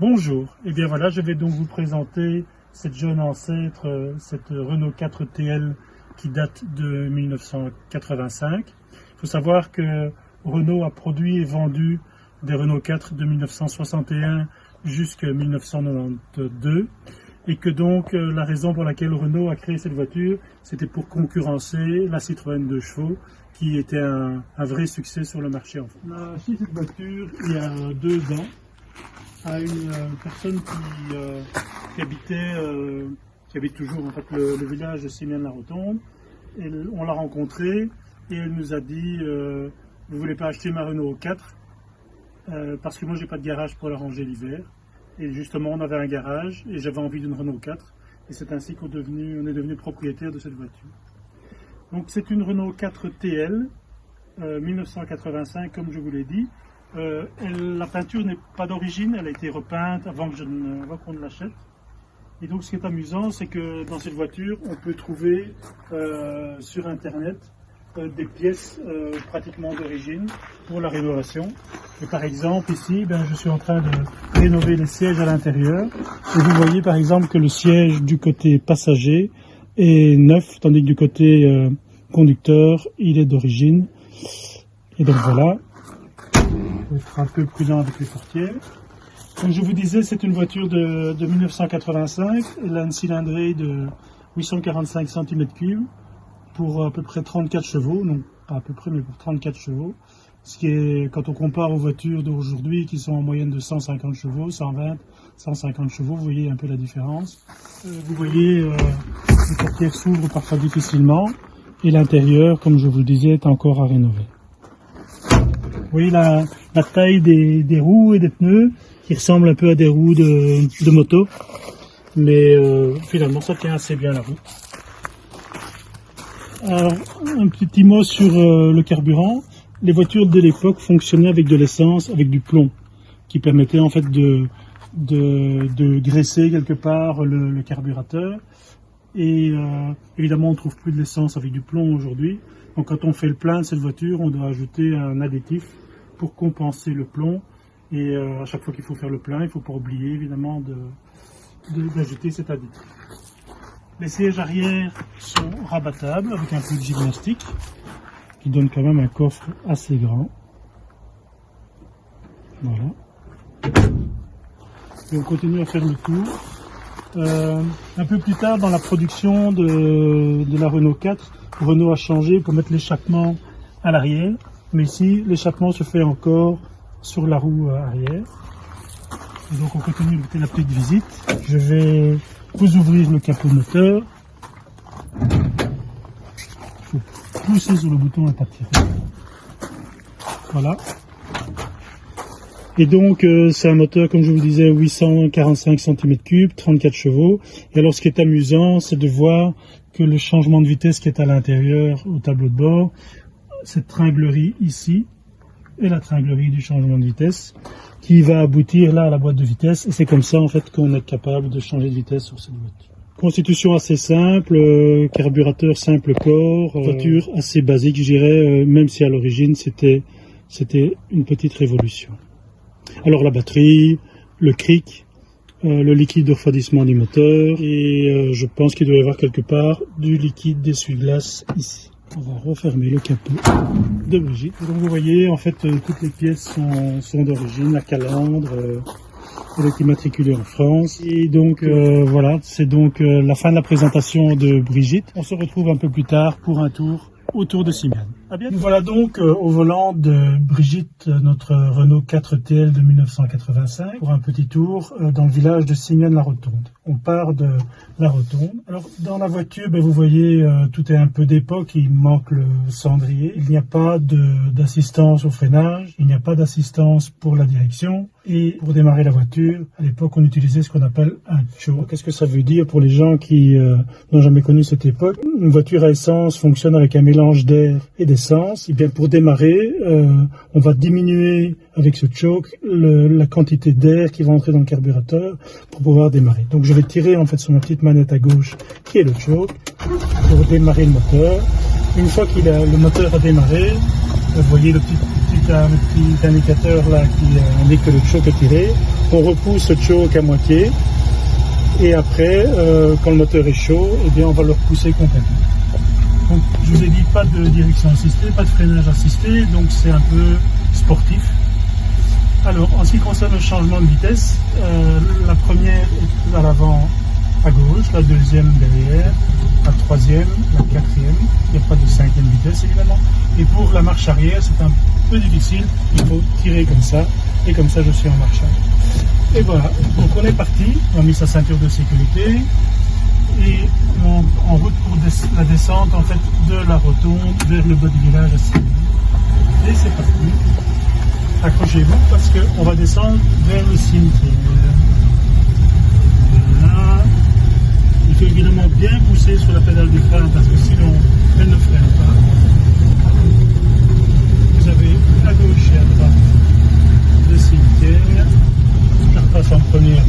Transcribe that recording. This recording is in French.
Bonjour, et eh bien voilà, je vais donc vous présenter cette jeune ancêtre, euh, cette Renault 4 TL qui date de 1985. Il faut savoir que Renault a produit et vendu des Renault 4 de 1961 jusqu'à 1992 et que donc euh, la raison pour laquelle Renault a créé cette voiture, c'était pour concurrencer la Citroën 2 chevaux qui était un, vrai succès sur le marché en France. Cette voiture il y a deux ans à une euh, personne qui, euh, habitait, qui habite toujours en fait le, village de Simian-la-Rotonde. On l'a rencontrée et elle nous a dit vous voulez pas acheter ma Renault 4 parce que moi j'ai pas de garage pour la ranger l'hiver. Et justement, on avait un garage et j'avais envie d'une Renault 4. Et c'est ainsi qu'on est devenu propriétaire de cette voiture. Donc c'est une Renault 4 TL, 1985 comme je vous l'ai dit. Euh, la peinture n'est pas d'origine, elle a été repeinte avant qu'on ne l'achète. Et donc ce qui est amusant, c'est que dans cette voiture, on peut trouver euh, sur internet euh, des pièces euh, pratiquement d'origine pour la rénovation. Et par exemple ici, ben, je suis en train de rénover les sièges à l'intérieur. Et vous voyez par exemple que le siège du côté passager est neuf, tandis que du côté euh, conducteur, il est d'origine. Et donc voilà, il être un peu prudent avec les portières. Comme je vous disais, c'est une voiture de, de 1985. Elle a une cylindrée de 845 cm3 pour à peu près 34 chevaux, non pas à peu près, mais pour 34 chevaux. Ce qui est, quand on compare aux voitures d'aujourd'hui qui sont en moyenne de 150 chevaux, 120, 150 chevaux, vous voyez un peu la différence. Euh, vous voyez, euh, les portières s'ouvrent parfois difficilement et l'intérieur, comme je vous le disais, est encore à rénover. Vous voyez la, taille des, roues et des pneus qui ressemblent un peu à des roues de, moto, mais euh, finalement ça tient assez bien la route. Alors, un petit mot sur euh, le carburant. Les voitures de l'époque fonctionnaient avec de l'essence, avec du plomb, qui permettait en fait de, de, graisser quelque part le, carburateur. Et euh, évidemment, on ne trouve plus de l'essence avec du plomb aujourd'hui. Donc quand on fait le plein de cette voiture, on doit ajouter un additif pour compenser le plomb. Et euh, à chaque fois qu'il faut faire le plein, il ne faut pas oublier évidemment d'ajouter de, cet additif. Les sièges arrière sont rabattables avec un peu de gymnastique qui donne quand même un coffre assez grand. Voilà. Et on continue à faire le tour. Euh, un peu plus tard dans la production de, la Renault 4, Renault a changé pour mettre l'échappement à l'arrière. Mais ici, l'échappement se fait encore sur la roue arrière. Et donc on continue la petite visite. Je vais vous ouvrir le capot moteur. Il faut pousser sur le bouton et pas tirer. Voilà. Et donc, euh, c'est un moteur, comme je vous disais, 845 cm3, 34 chevaux. Et alors, ce qui est amusant, c'est de voir que le changement de vitesse qui est à l'intérieur, au tableau de bord, cette tringlerie ici, et la tringlerie du changement de vitesse, qui va aboutir là à la boîte de vitesse. Et c'est comme ça en fait qu'on est capable de changer de vitesse sur cette voiture. Constitution assez simple, euh, carburateur simple corps, euh, voiture assez basique, je dirais, même si à l'origine c'était c'était une petite révolution. Alors la batterie, le cric, le liquide de refroidissement du moteur, et je pense qu'il doit y avoir quelque part du liquide d'essuie-glace ici. On va refermer le capot de Brigitte. Donc vous voyez, en fait, euh, toutes les pièces sont, d'origine, la calandre, euh, elle est immatriculée en France. Et donc euh, voilà, c'est donc la fin de la présentation de Brigitte. On se retrouve un peu plus tard pour un tour autour de Simiane. Nous voilà donc euh, au volant de Brigitte, notre Renault 4TL de 1985, pour un petit tour euh, dans le village de Simiane-la-Rotonde. On part de la Rotonde. Alors dans la voiture, ben, vous voyez, euh, tout est un peu d'époque, il manque le cendrier. Il n'y a pas d'assistance au freinage, il n'y a pas d'assistance pour la direction. Et pour démarrer la voiture, à l'époque, on utilisait ce qu'on appelle un choke. Qu'est-ce que ça veut dire pour les gens qui n'ont jamais connu cette époque? Une voiture à essence fonctionne avec un mélange d'air et d'essence et bien pour démarrer, euh, on va diminuer avec ce choke la quantité d'air qui va entrer dans le carburateur pour pouvoir démarrer. Donc je vais tirer en fait sur ma petite manette à gauche qui est le choke pour démarrer le moteur. Une fois que le moteur a démarré, vous voyez le petit indicateur là qui euh, indique que le choc est tiré. On repousse le choc à moitié. Et après, euh, quand le moteur est chaud, eh bien, on va le repousser complètement. Donc, je vous ai dit pas de direction assistée, pas de freinage assisté, donc c'est un peu sportif. Alors, en ce qui concerne le changement de vitesse, euh, la première est à l'avant à gauche, la deuxième derrière, la troisième, la quatrième. Il n'y a pas de cinquième vitesse évidemment. Et pour la marche arrière, c'est un peu difficile. Il faut tirer comme ça. Et comme ça, je suis en marche arrière. Et voilà. Donc on est parti. On a mis sa ceinture de sécurité. Et on, en route pour la descente en fait de la rotonde vers le bas du village Et c'est parti. Accrochez-vous parce qu'on va descendre vers le cimetière. Voilà faut évidemment bien pousser sur la pédale du frein parce que sinon elle ne freine pas. Vous avez à gauche et à droite le cimetière. Je repasse en première